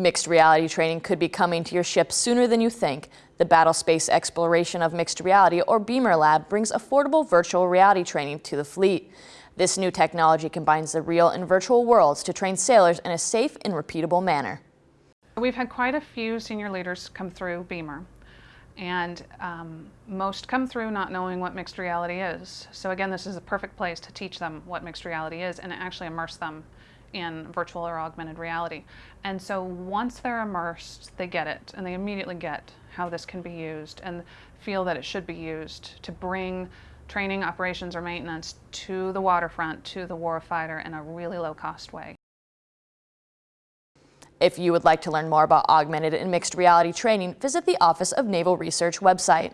Mixed reality training could be coming to your ship sooner than you think. The Battle Space Exploration of Mixed Reality, or BEMR Lab, brings affordable virtual reality training to the fleet. This new technology combines the real and virtual worlds to train sailors in a safe and repeatable manner. We've had quite a few senior leaders come through BEMR and um, most come through not knowing what mixed reality is. So again, this is a perfect place to teach them what mixed reality is and actually immerse them in virtual or augmented reality. And so once they're immersed, they get it and they immediately get how this can be used and feel that it should be used to bring training, operations, or maintenance to the waterfront, to the warfighter in a really low cost way. If you would like to learn more about augmented and mixed reality training, visit the Office of Naval Research website.